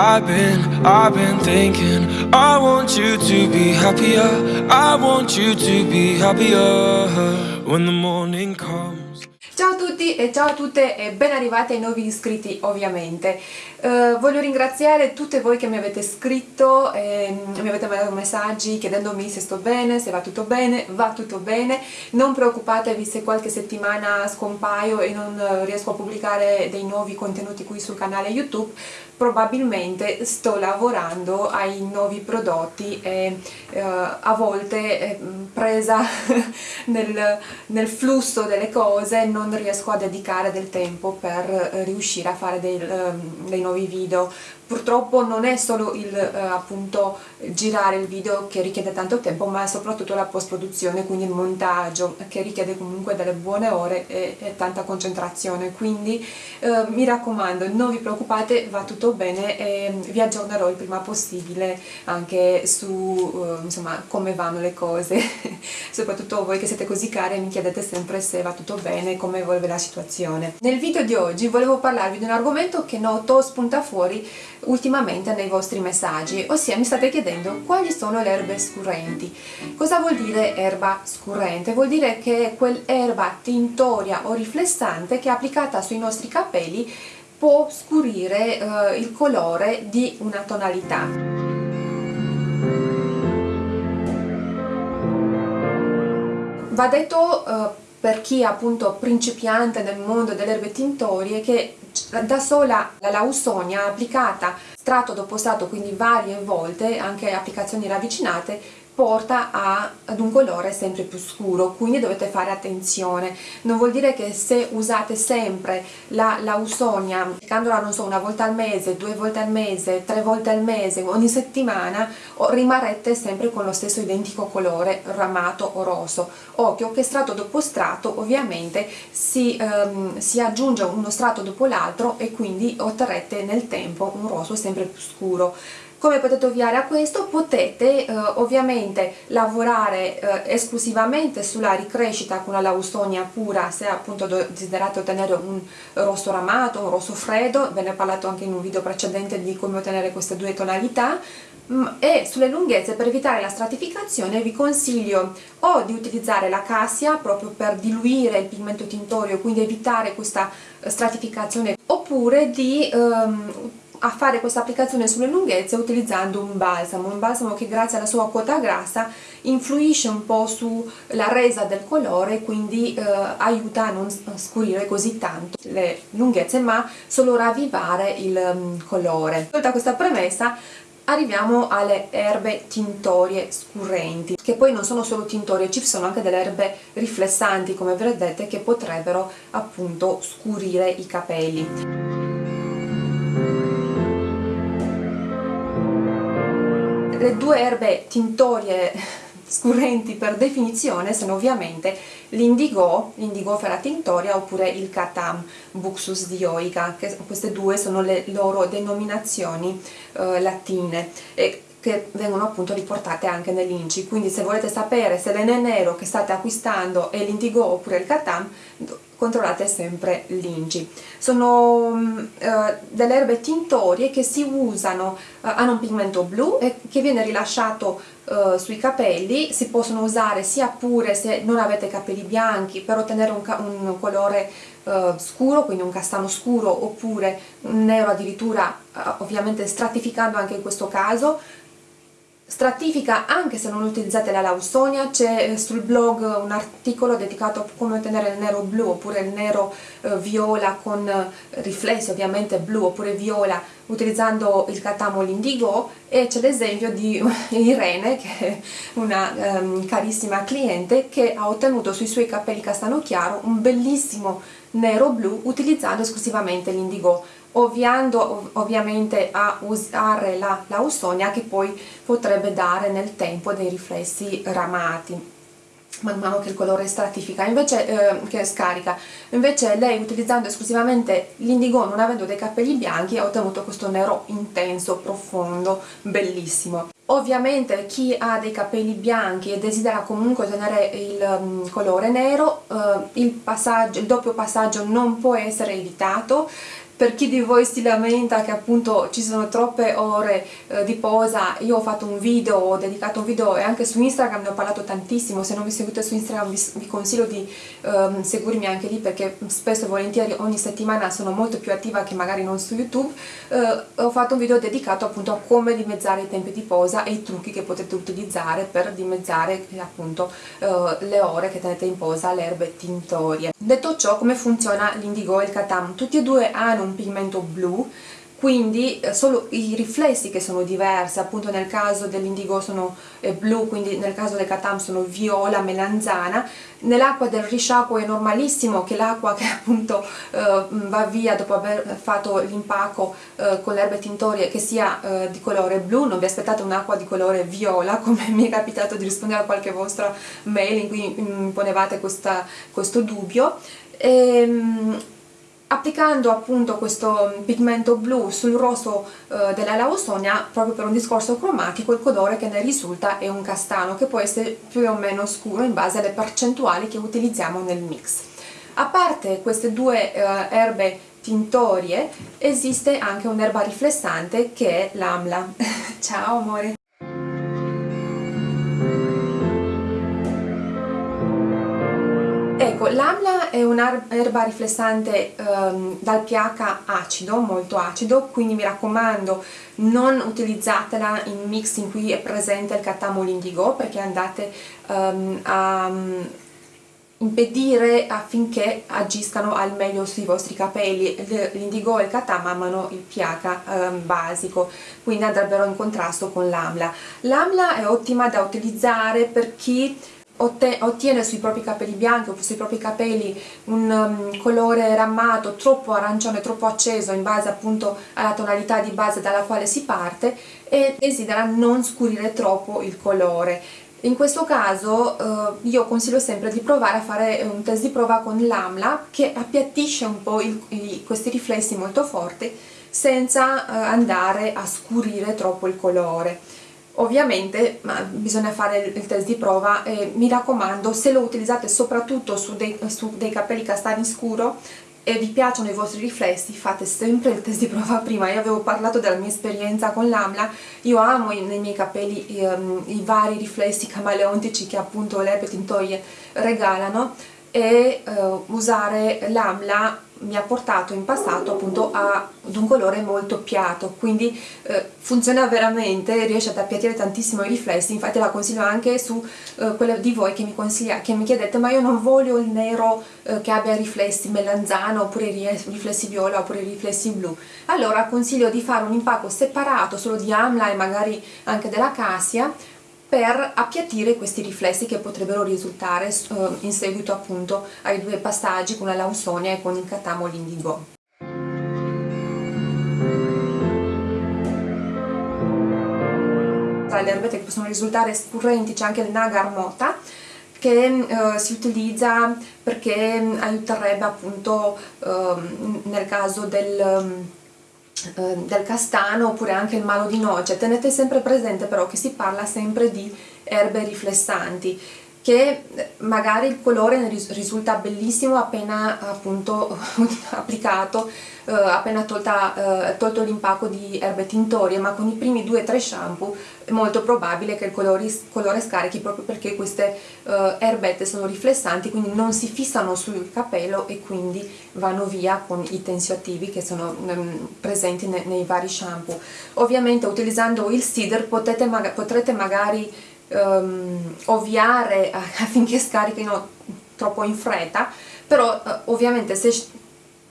I've been, I've been thinking I want you to be happier. I want you to be happier. When the morning comes Ciao a tutti e ciao a tutte e ben arrivati ai nuovi iscritti ovviamente. Uh, voglio ringraziare tutte voi che mi avete scritto, e mi avete mandato messaggi chiedendomi se sto bene, se va tutto bene, va tutto bene. Non preoccupatevi se qualche settimana scompaio e non riesco a pubblicare dei nuovi contenuti qui sul canale YouTube, probabilmente sto lavorando ai nuovi prodotti e uh, a volte eh, presa nel, nel flusso delle cose non non riesco a dedicare del tempo per eh, riuscire a fare dei, ehm, dei nuovi video. Purtroppo non è solo il eh, appunto girare il video che richiede tanto tempo ma soprattutto la post produzione quindi il montaggio che richiede comunque delle buone ore e, e tanta concentrazione. Quindi eh, mi raccomando non vi preoccupate va tutto bene e vi aggiornerò il prima possibile anche su eh, insomma come vanno le cose. Soprattutto voi che siete così care mi chiedete sempre se va tutto bene come evolve la situazione nel video di oggi volevo parlarvi di un argomento che noto spunta fuori ultimamente nei vostri messaggi, ossia mi state chiedendo quali sono le erbe scurrenti. Cosa vuol dire erba scurrente? Vuol dire che è quell'erba tintoria o riflessante che applicata sui nostri capelli può scurire eh, il colore di una tonalità. Va detto eh, per chi è appunto principiante nel mondo delle erbe tintorie che da sola la lausonia applicata strato dopo strato, quindi varie volte, anche applicazioni ravvicinate, porta a, ad un colore sempre più scuro, quindi dovete fare attenzione. Non vuol dire che se usate sempre la lausonia, applicandola non so, una volta al mese, due volte al mese, tre volte al mese, ogni settimana, rimarrete sempre con lo stesso identico colore ramato o rosso. Occhio che strato dopo strato ovviamente si, um, si aggiunge uno strato dopo l'altro e quindi otterrete nel tempo un rosso sempre più scuro come potete ovviare a questo? Potete eh, ovviamente lavorare eh, esclusivamente sulla ricrescita con la lausonia pura se appunto desiderate ottenere un rosso ramato, un rosso freddo, ve ne ho parlato anche in un video precedente di come ottenere queste due tonalità mm, e sulle lunghezze per evitare la stratificazione vi consiglio o di utilizzare la cassia proprio per diluire il pigmento tintorio quindi evitare questa stratificazione oppure di um, a fare questa applicazione sulle lunghezze utilizzando un balsamo, un balsamo che grazie alla sua quota grassa influisce un po' sulla resa del colore quindi eh, aiuta a non scurire così tanto le lunghezze ma solo ravvivare il um, colore. Tolta questa premessa arriviamo alle erbe tintorie scurrenti che poi non sono solo tintorie, ci sono anche delle erbe riflessanti come vedete che potrebbero appunto scurire i capelli. Le due erbe tintorie scurrenti per definizione sono ovviamente l'indigo, l'indigo ferra tintoria oppure il catam buxus dioica, che queste due sono le loro denominazioni eh, latine. E che vengono appunto riportate anche nell'inci, quindi se volete sapere se l'ene nero che state acquistando è l'indigo oppure il catam controllate sempre l'Ingi. Sono eh, delle erbe tintorie che si usano, eh, hanno un pigmento blu e che viene rilasciato eh, sui capelli, si possono usare sia pure se non avete capelli bianchi per ottenere un, un colore scuro, quindi un castano scuro oppure un nero addirittura ovviamente stratificando anche in questo caso stratifica anche se non utilizzate la lausonia, c'è eh, sul blog un articolo dedicato a come ottenere il nero blu oppure il nero eh, viola con eh, riflessi ovviamente blu oppure viola utilizzando il catamo l'indigo e c'è l'esempio di Irene che è una um, carissima cliente che ha ottenuto sui suoi capelli castano chiaro un bellissimo nero blu utilizzando esclusivamente l'indigo ovviando ovviamente a usare la lausonia che poi potrebbe dare nel tempo dei riflessi ramati man mano che il colore stratifica, invece, eh, che scarica, invece lei utilizzando esclusivamente l'indigo non avendo dei capelli bianchi ha ottenuto questo nero intenso, profondo, bellissimo. Ovviamente chi ha dei capelli bianchi e desidera comunque ottenere il um, colore nero, uh, il, il doppio passaggio non può essere evitato, per chi di voi si lamenta che appunto ci sono troppe ore eh, di posa, io ho fatto un video, ho dedicato un video e anche su Instagram ne ho parlato tantissimo, se non vi seguite su Instagram vi, vi consiglio di ehm, seguirmi anche lì perché spesso e volentieri ogni settimana sono molto più attiva che magari non su YouTube, eh, ho fatto un video dedicato appunto a come dimezzare i tempi di posa e i trucchi che potete utilizzare per dimezzare appunto eh, le ore che tenete in posa le erbe tintorie. Detto ciò, come funziona l'indigo e il katam? Tutti e due hanno un pigmento blu quindi eh, solo i riflessi che sono diversi, appunto nel caso dell'indigo sono eh, blu, quindi nel caso del katam sono viola, melanzana, nell'acqua del risciacquo è normalissimo che l'acqua che appunto eh, va via dopo aver fatto l'impacco eh, con le erbe tintorie che sia eh, di colore blu, non vi aspettate un'acqua di colore viola come mi è capitato di rispondere a qualche vostra mail in cui mi ponevate questa, questo dubbio. Ehm, applicando appunto questo pigmento blu sul rosso eh, della lausonia proprio per un discorso cromatico il colore che ne risulta è un castano che può essere più o meno scuro in base alle percentuali che utilizziamo nel mix. A parte queste due eh, erbe tintorie esiste anche un'erba riflessante che è l'amla. Ciao amore l'amla è un'erba riflessante um, dal pH acido, molto acido, quindi mi raccomando non utilizzatela in mix in cui è presente il catamolo indigo perché andate um, a um, impedire affinché agiscano al meglio sui vostri capelli. L'indigo e il katam amano il pH um, basico quindi andrebbero in contrasto con l'amla. L'amla è ottima da utilizzare per chi ottiene sui propri capelli bianchi o sui propri capelli un um, colore rammato troppo arancione, troppo acceso in base appunto alla tonalità di base dalla quale si parte e desidera non scurire troppo il colore. In questo caso eh, io consiglio sempre di provare a fare un test di prova con l'AMLA che appiattisce un po' il, i, questi riflessi molto forti senza eh, andare a scurire troppo il colore ovviamente bisogna fare il test di prova e mi raccomando se lo utilizzate soprattutto su dei, su dei capelli castani scuro e vi piacciono i vostri riflessi fate sempre il test di prova prima. Io avevo parlato della mia esperienza con l'AMLA. Io amo nei miei capelli um, i vari riflessi camaleontici che appunto le tintoie regalano e uh, usare l'AMLA mi ha portato in passato appunto ad un colore molto piatto quindi eh, funziona veramente riesce ad appiattire tantissimo i riflessi. Infatti la consiglio anche su eh, quelle di voi che mi, che mi chiedete ma io non voglio il nero eh, che abbia riflessi melanzano oppure riflessi viola oppure riflessi blu? Allora consiglio di fare un impacco separato solo di amla e magari anche della cassia per appiattire questi riflessi che potrebbero risultare uh, in seguito appunto ai due passaggi con la lausonia e con il catamo l'indigo. Tra le erbette che possono risultare scurrenti c'è anche il nagar mota che uh, si utilizza perché aiuterebbe appunto uh, nel caso del um, eh, del castano oppure anche il malo di noce. Tenete sempre presente però che si parla sempre di erbe riflessanti che magari il colore risulta bellissimo appena appunto applicato, eh, appena tolta, eh, tolto l'impacco di erbe tintorie, ma con i primi due o tre shampoo è molto probabile che il colore, colore scarichi proprio perché queste eh, erbette sono riflessanti, quindi non si fissano sul capello e quindi vanno via con i tensioattivi che sono ehm, presenti ne, nei vari shampoo. Ovviamente utilizzando il Cider potete, potrete magari um, ovviare affinché scarichino troppo in fretta però uh, ovviamente se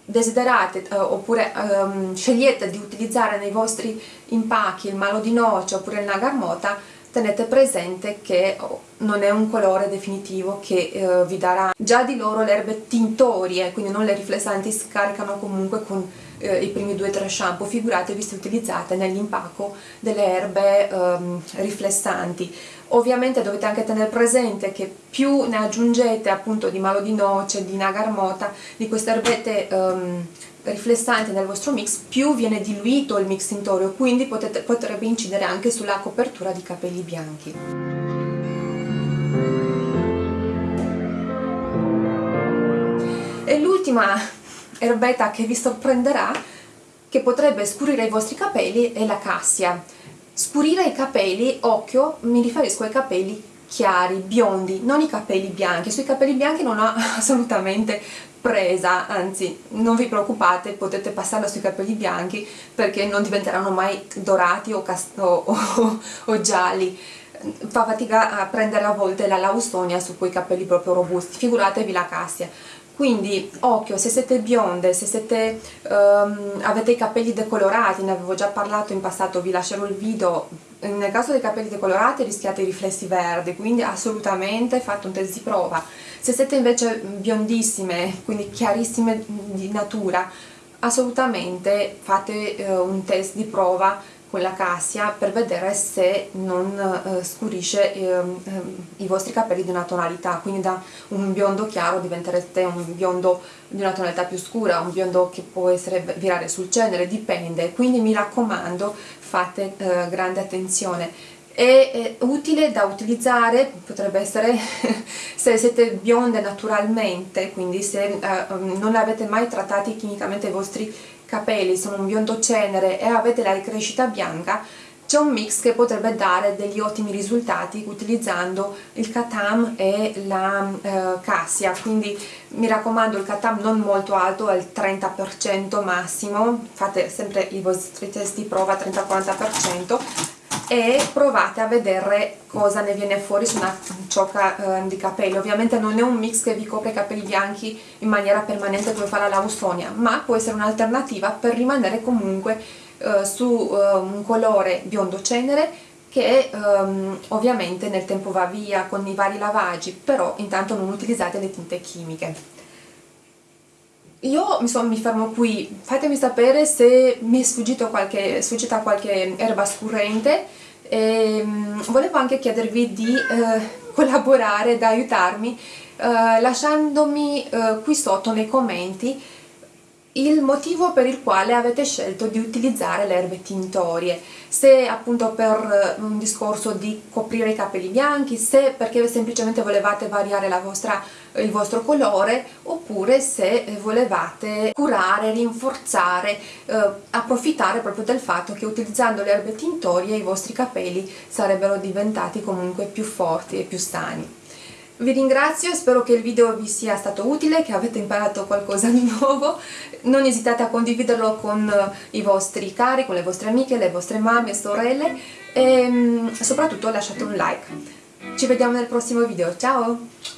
desiderate uh, oppure um, scegliete di utilizzare nei vostri impacchi il malo di noce oppure il nagarmota tenete presente che oh, non è un colore definitivo che uh, vi darà. Già di loro le erbe tintorie quindi non le riflessanti scaricano comunque con eh, i primi due o tre shampoo, figuratevi se utilizzate nell'impacco delle erbe ehm, riflessanti. Ovviamente dovete anche tenere presente che più ne aggiungete appunto di malo di noce, di nagarmota, di queste erbette ehm, riflessanti nel vostro mix, più viene diluito il mix tintorio, quindi potete, potrebbe incidere anche sulla copertura di capelli bianchi. E l'ultima erbetta che vi sorprenderà che potrebbe scurire i vostri capelli è la cassia. Scurire i capelli, occhio, mi riferisco ai capelli chiari, biondi, non i capelli bianchi. Sui capelli bianchi non ho assolutamente presa, anzi non vi preoccupate, potete passarla sui capelli bianchi perché non diventeranno mai dorati o, o, o, o gialli fa fatica a prendere a volte la laustonia su quei capelli proprio robusti, figuratevi la cassia quindi occhio se siete bionde, se siete, um, avete i capelli decolorati, ne avevo già parlato in passato, vi lascerò il video, nel caso dei capelli decolorati rischiate i riflessi verdi, quindi assolutamente fate un test di prova. Se siete invece biondissime, quindi chiarissime di natura, assolutamente fate uh, un test di prova quella cassia per vedere se non eh, scurisce eh, i vostri capelli di una tonalità. Quindi da un biondo chiaro diventerete un biondo di una tonalità più scura un biondo che può essere virare sul cenere dipende. Quindi mi raccomando fate eh, grande attenzione. È utile da utilizzare, potrebbe essere se siete bionde naturalmente, quindi se eh, non avete mai trattati chimicamente i vostri capelli sono un biondo cenere e avete la ricrescita bianca c'è un mix che potrebbe dare degli ottimi risultati utilizzando il Katam e la eh, cassia. Quindi mi raccomando il Katam non molto alto al 30% massimo. Fate sempre i vostri test di prova 30-40% e provate a vedere cosa ne viene fuori su una ciocca eh, di capelli. Ovviamente non è un mix che vi copre i capelli bianchi in maniera permanente come fa la laustonia ma può essere un'alternativa per rimanere comunque eh, su eh, un colore biondo cenere che ehm, ovviamente nel tempo va via con i vari lavaggi però intanto non utilizzate le tinte chimiche. Io insomma, mi fermo qui, fatemi sapere se mi è sfuggito qualche, sfuggita qualche erba scurrente e um, volevo anche chiedervi di uh, collaborare, ed aiutarmi uh, lasciandomi uh, qui sotto nei commenti il motivo per il quale avete scelto di utilizzare le erbe tintorie. Se appunto per eh, un discorso di coprire i capelli bianchi se perché semplicemente volevate variare vostra, il vostro colore oppure se volevate curare, rinforzare eh, approfittare proprio del fatto che utilizzando le erbe tintorie i vostri capelli sarebbero diventati comunque più forti e più sani vi ringrazio, spero che il video vi sia stato utile, che avete imparato qualcosa di nuovo. Non esitate a condividerlo con i vostri cari, con le vostre amiche, le vostre mamme, sorelle e mm, soprattutto lasciate un like. Ci vediamo nel prossimo video, ciao!